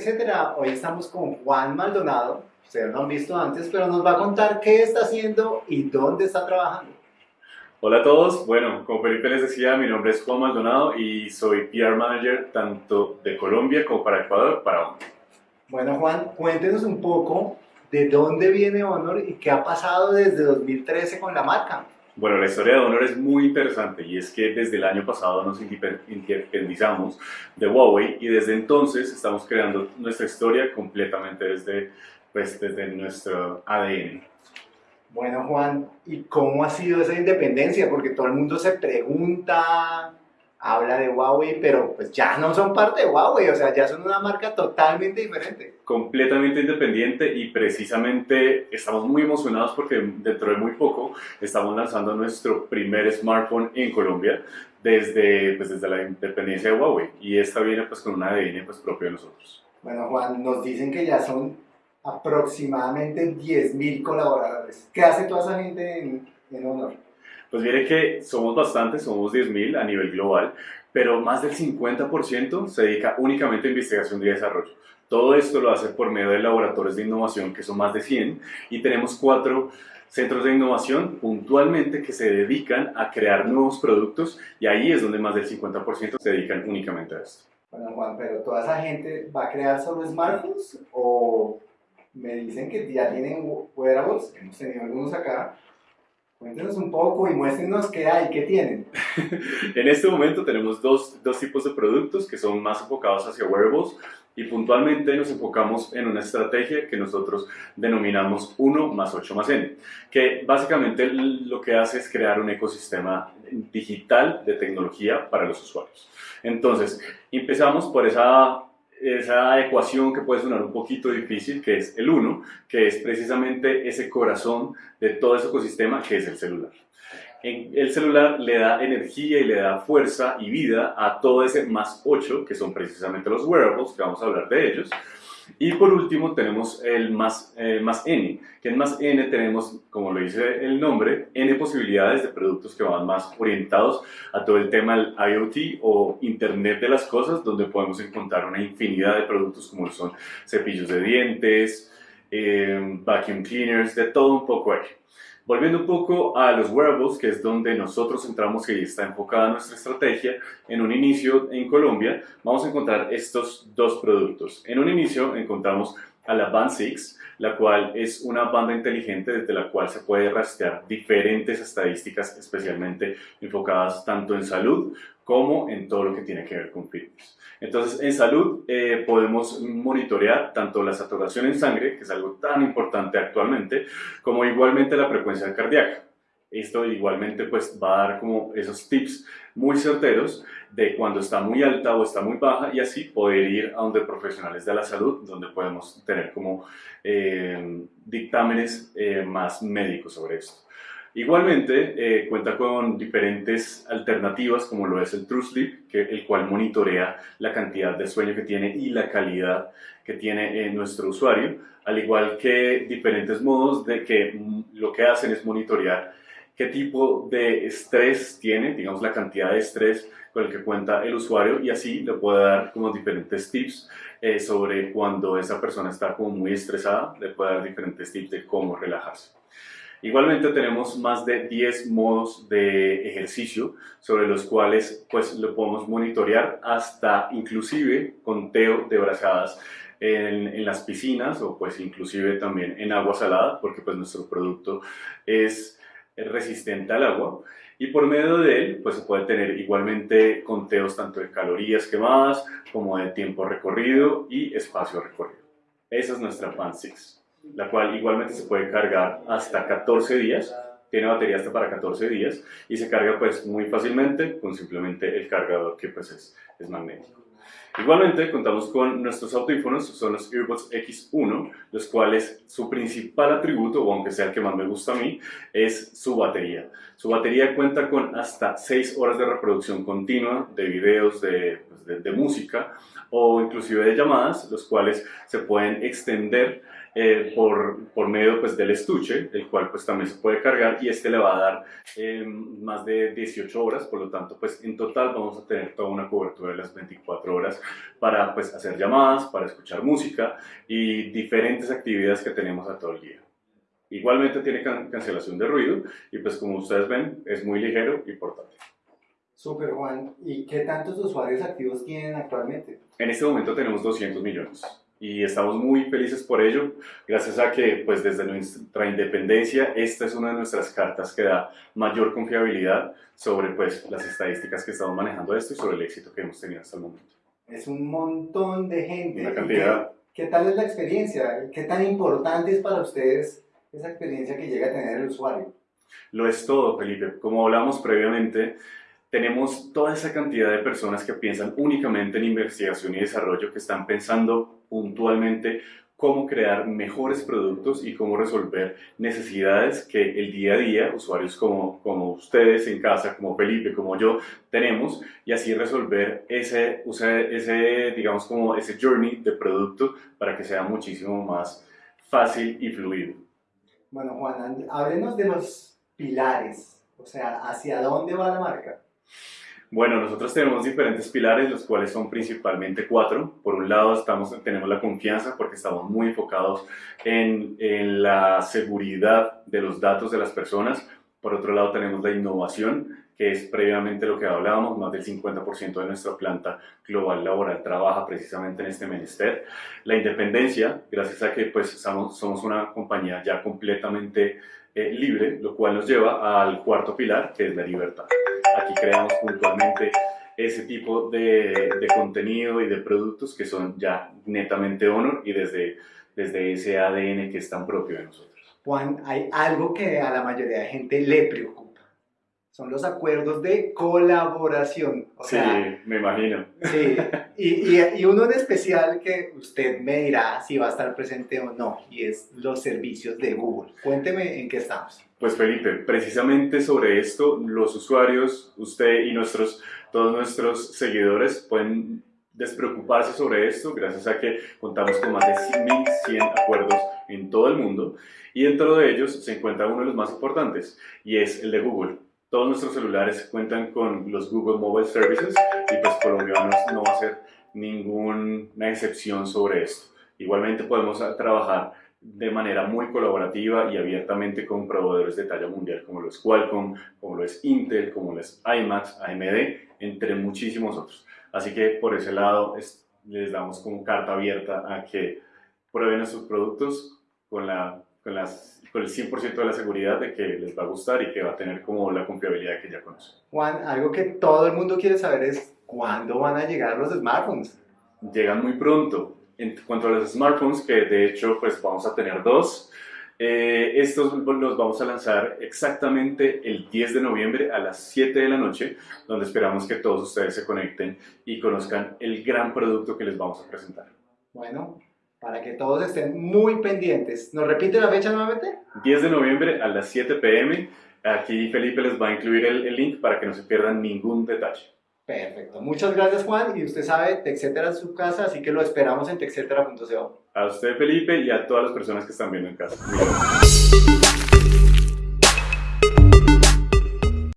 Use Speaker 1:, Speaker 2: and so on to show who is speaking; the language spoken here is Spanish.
Speaker 1: etcétera. Hoy estamos con Juan Maldonado, ustedes lo han visto antes, pero nos va a contar qué está haciendo y dónde está trabajando.
Speaker 2: Hola a todos, bueno, como Felipe les decía, mi nombre es Juan Maldonado y soy PR Manager tanto de Colombia como para Ecuador, para Honor.
Speaker 1: Bueno Juan, cuéntenos un poco de dónde viene Honor y qué ha pasado desde 2013 con la marca.
Speaker 2: Bueno, la historia de Honor es muy interesante y es que desde el año pasado nos independizamos de Huawei y desde entonces estamos creando nuestra historia completamente desde, pues, desde nuestro ADN.
Speaker 1: Bueno, Juan, ¿y cómo ha sido esa independencia? Porque todo el mundo se pregunta, habla de Huawei, pero pues ya no son parte de Huawei, o sea, ya son una marca totalmente diferente.
Speaker 2: Completamente independiente y precisamente estamos muy emocionados porque dentro de muy poco estamos lanzando nuestro primer smartphone en Colombia desde, pues, desde la independencia de Huawei y esta viene pues con un ADN pues, propio de nosotros.
Speaker 1: Bueno, Juan, nos dicen que ya son aproximadamente 10.000 colaboradores. ¿Qué hace toda esa gente en, en Honor?
Speaker 2: Pues mire que somos bastantes, somos 10.000 a nivel global, pero más del 50% se dedica únicamente a investigación y desarrollo. Todo esto lo hace por medio de laboratorios de innovación, que son más de 100, y tenemos cuatro centros de innovación puntualmente que se dedican a crear nuevos productos, y ahí es donde más del 50% se dedican únicamente a esto.
Speaker 1: Bueno, Juan, pero ¿toda esa gente va a crear solo smartphones o me dicen que ya tienen wearables, hemos tenido algunos acá, Cuéntenos un poco y muéstrenos qué hay, qué tienen.
Speaker 2: en este momento tenemos dos, dos, tipos de productos que son más enfocados hacia wearables y puntualmente nos enfocamos en una estrategia que nosotros denominamos 1 más 8 más N, que básicamente lo que hace es crear un ecosistema digital de tecnología para los usuarios. Entonces, empezamos por esa esa ecuación que puede sonar un poquito difícil, que es el 1, que es precisamente ese corazón de todo ese ecosistema que es el celular. El celular le da energía y le da fuerza y vida a todo ese más 8, que son precisamente los wearables, que vamos a hablar de ellos, y por último tenemos el más, eh, más N, que en más N tenemos, como lo dice el nombre, N posibilidades de productos que van más orientados a todo el tema del IoT o Internet de las Cosas, donde podemos encontrar una infinidad de productos como son cepillos de dientes, eh, vacuum cleaners, de todo un poco ahí. Volviendo un poco a los wearables, que es donde nosotros entramos y está enfocada nuestra estrategia, en un inicio en Colombia vamos a encontrar estos dos productos. En un inicio encontramos a la Band 6, la cual es una banda inteligente desde la cual se puede rastrear diferentes estadísticas especialmente enfocadas tanto en salud como en todo lo que tiene que ver con fitness. Entonces, en salud eh, podemos monitorear tanto la saturación en sangre, que es algo tan importante actualmente, como igualmente la frecuencia cardíaca. Esto igualmente pues va a dar como esos tips muy certeros de cuando está muy alta o está muy baja y así poder ir a donde profesionales de la salud, donde podemos tener como eh, dictámenes eh, más médicos sobre esto. Igualmente, eh, cuenta con diferentes alternativas como lo es el True Sleep, que, el cual monitorea la cantidad de sueño que tiene y la calidad que tiene eh, nuestro usuario, al igual que diferentes modos de que mm, lo que hacen es monitorear qué tipo de estrés tiene, digamos la cantidad de estrés con el que cuenta el usuario y así le puede dar como diferentes tips eh, sobre cuando esa persona está como muy estresada, le puede dar diferentes tips de cómo relajarse. Igualmente tenemos más de 10 modos de ejercicio sobre los cuales pues lo podemos monitorear hasta inclusive conteo de brazadas en, en, las piscinas o pues inclusive también en agua salada porque pues nuestro producto es resistente al agua y por medio de él pues se puede tener igualmente conteos tanto de calorías quemadas como de tiempo recorrido y espacio recorrido. Esa es nuestra Pan 6 la cual igualmente se puede cargar hasta 14 días, tiene batería hasta para 14 días y se carga pues muy fácilmente con simplemente el cargador que pues es, es magnético. Igualmente contamos con nuestros audífonos, son los Earbuds X1, los cuales su principal atributo, o aunque sea el que más me gusta a mí, es su batería. Su batería cuenta con hasta 6 horas de reproducción continua de videos, de, pues, de, de música o inclusive de llamadas, los cuales se pueden extender eh, por, por medio pues, del estuche, el cual pues también se puede cargar y este le va a dar eh, más de 18 horas, por lo tanto pues en total vamos a tener toda una cobertura de las 24 horas para pues hacer llamadas, para escuchar música y diferentes actividades que tenemos a todo el día. Igualmente tiene cancelación de ruido y pues como ustedes ven es muy ligero y portátil.
Speaker 1: Super Juan, ¿y qué tantos usuarios activos tienen actualmente?
Speaker 2: En este momento tenemos 200 millones y estamos muy felices por ello, gracias a que pues desde nuestra independencia esta es una de nuestras cartas que da mayor confiabilidad sobre pues las estadísticas que estamos manejando esto y sobre el éxito que hemos tenido hasta el momento.
Speaker 1: Es un montón de gente.
Speaker 2: Una cantidad.
Speaker 1: ¿Qué, tal es la experiencia? ¿Qué tan importante es para ustedes esa experiencia que llega a tener el usuario?
Speaker 2: Lo es todo, Felipe. Como hablamos previamente, tenemos toda esa cantidad de personas que piensan únicamente en investigación y desarrollo, que están pensando puntualmente cómo crear mejores productos y cómo resolver necesidades que el día a día, usuarios como, como ustedes en casa, como Felipe, como yo, tenemos y así resolver ese, ese, digamos, como ese journey de producto para que sea muchísimo más fácil y fluido.
Speaker 1: Bueno, Juan, háblenos de los pilares, o sea, ¿hacia dónde va la marca?
Speaker 2: Bueno, nosotros tenemos diferentes pilares, los cuales son principalmente cuatro. Por un lado, tenemos la confianza porque estamos muy enfocados en, la seguridad de los datos de las personas. Por otro lado, tenemos la innovación, que es previamente lo que hablábamos, más del 50% de nuestra planta global laboral trabaja precisamente en este menester. La independencia, gracias a que pues, somos una compañía ya completamente eh, libre, lo cual nos lleva al cuarto pilar, que es la libertad. Aquí creamos puntualmente ese tipo de, de, contenido y de productos que son ya netamente Honor y desde, desde ese ADN que es tan propio de nosotros.
Speaker 1: Juan, hay algo que a la mayoría de gente le preocupa son los acuerdos de colaboración.
Speaker 2: sí, me imagino.
Speaker 1: Sí, y, y, uno en especial que usted me dirá si va a estar presente o no, y es los servicios de Google. Cuénteme en qué estamos.
Speaker 2: Pues Felipe, precisamente sobre esto, los usuarios, usted y nuestros, todos nuestros seguidores pueden despreocuparse sobre esto gracias a que contamos con más de 1.100 acuerdos en todo el mundo y dentro de ellos se encuentra uno de los más importantes y es el de Google todos nuestros celulares cuentan con los Google Mobile Services y pues colombianos no va a ser ninguna excepción sobre esto. Igualmente podemos trabajar de manera muy colaborativa y abiertamente con proveedores de talla mundial como lo es Qualcomm, como lo es Intel, como lo es IMAX, AMD, entre muchísimos otros. Así que por ese lado les damos como carta abierta a que prueben nuestros productos con la con, las, con el 100% de la seguridad de que les va a gustar y que va a tener como la confiabilidad que ya conocen.
Speaker 1: Juan, algo que todo el mundo quiere saber es cuándo van a llegar los smartphones.
Speaker 2: Llegan muy pronto. En cuanto a los smartphones, que de hecho pues vamos a tener dos, eh, estos los vamos a lanzar exactamente el 10 de noviembre a las 7 de la noche, donde esperamos que todos ustedes se conecten y conozcan el gran producto que les vamos a presentar.
Speaker 1: Bueno, para que todos estén muy pendientes. ¿Nos repite la fecha nuevamente?
Speaker 2: 10 de noviembre a las 7 pm. Aquí Felipe les va a incluir el, link para que no se pierdan ningún detalle.
Speaker 1: Perfecto. Muchas gracias, Juan. Y usted sabe, TechCetera es su casa, así que lo esperamos en techcetera.co.
Speaker 2: A usted, Felipe, y a todas las personas que están viendo en casa.